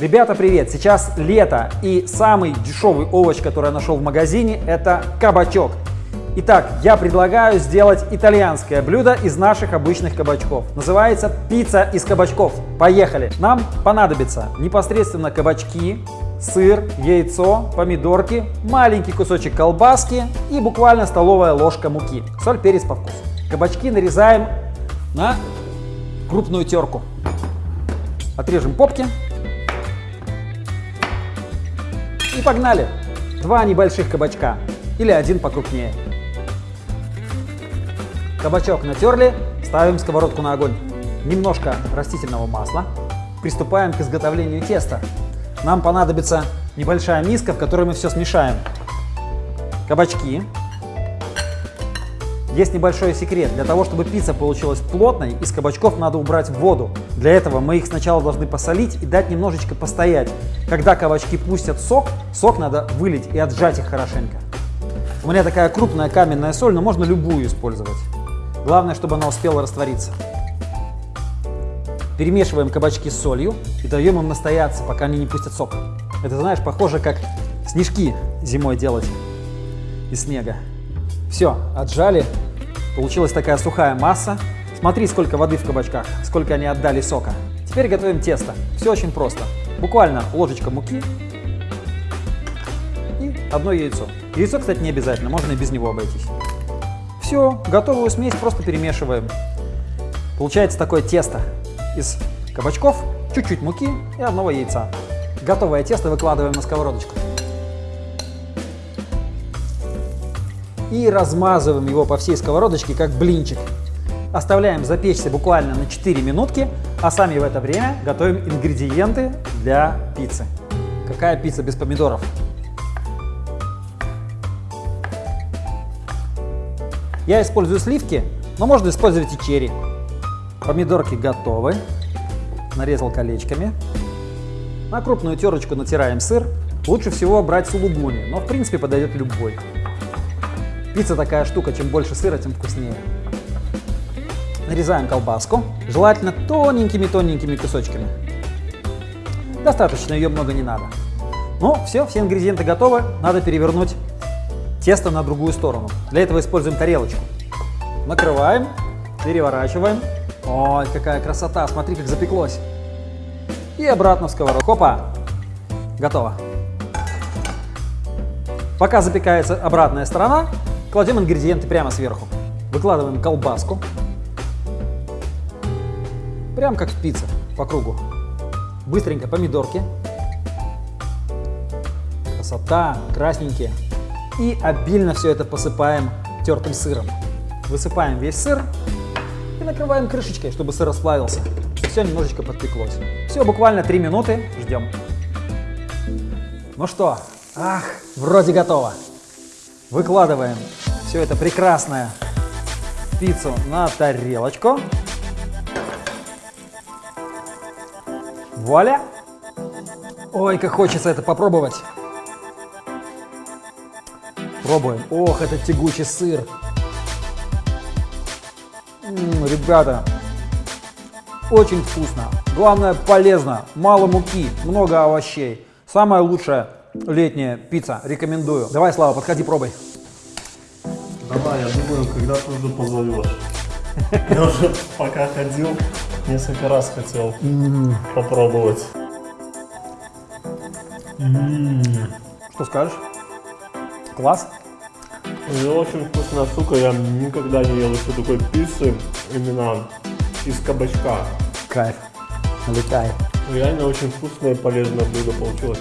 Ребята, привет! Сейчас лето, и самый дешевый овощ, который я нашел в магазине, это кабачок. Итак, я предлагаю сделать итальянское блюдо из наших обычных кабачков. Называется пицца из кабачков. Поехали! Нам понадобится непосредственно кабачки, сыр, яйцо, помидорки, маленький кусочек колбаски и буквально столовая ложка муки. Соль, перец по вкусу. Кабачки нарезаем на крупную терку. Отрежем попки. И погнали! Два небольших кабачка или один покрупнее. Кабачок натерли, ставим сковородку на огонь. Немножко растительного масла. Приступаем к изготовлению теста. Нам понадобится небольшая миска, в которой мы все смешаем. Кабачки. Есть небольшой секрет. Для того, чтобы пицца получилась плотной, из кабачков надо убрать воду. Для этого мы их сначала должны посолить и дать немножечко постоять. Когда кабачки пустят сок, сок надо вылить и отжать их хорошенько. У меня такая крупная каменная соль, но можно любую использовать. Главное, чтобы она успела раствориться. Перемешиваем кабачки с солью и даем им настояться, пока они не пустят сок. Это, знаешь, похоже, как снежки зимой делать из снега. Все, отжали. Получилась такая сухая масса. Смотри, сколько воды в кабачках, сколько они отдали сока. Теперь готовим тесто. Все очень просто. Буквально ложечка муки и одно яйцо. Яйцо, кстати, не обязательно, можно и без него обойтись. Все, готовую смесь просто перемешиваем. Получается такое тесто из кабачков, чуть-чуть муки и одного яйца. Готовое тесто выкладываем на сковородочку. И размазываем его по всей сковородочке, как блинчик. Оставляем запечься буквально на 4 минутки, а сами в это время готовим ингредиенты для пиццы. Какая пицца без помидоров? Я использую сливки, но можно использовать и черри. Помидорки готовы. Нарезал колечками. На крупную терочку натираем сыр. Лучше всего брать сулугуни, но в принципе подойдет любой. Пицца такая штука, чем больше сыра, тем вкуснее. Нарезаем колбаску, желательно тоненькими-тоненькими кусочками. Достаточно, ее много не надо. Ну, все, все ингредиенты готовы. Надо перевернуть тесто на другую сторону. Для этого используем тарелочку. Накрываем, переворачиваем. Ой, какая красота, смотри, как запеклось. И обратно в сковородку. Хопа, готово. Пока запекается обратная сторона, кладем ингредиенты прямо сверху. Выкладываем колбаску. Прям как в пицце, по кругу. Быстренько помидорки. Красота, красненькие и обильно все это посыпаем тертым сыром. Высыпаем весь сыр и накрываем крышечкой, чтобы сыр расплавился. Все немножечко подпеклось. Все, буквально 3 минуты, ждем. Ну что, ах, вроде готово. Выкладываем все это прекрасное пиццу на тарелочку. Вуаля! Ой, как хочется это попробовать. Пробуем. Ох, это тягучий сыр. М -м, ребята, очень вкусно. Главное, полезно. Мало муки, много овощей. Самая лучшая летняя пицца. Рекомендую. Давай, Слава, подходи, пробуй. Давай, я думаю, когда ты уже позовешь. Я уже пока ходил, несколько раз хотел попробовать. Что скажешь? Класс? Это очень вкусная штука, я никогда не ел еще такой пиццы, именно из кабачка. Кайф. Налетай. Реально очень вкусное и полезное блюдо получилось.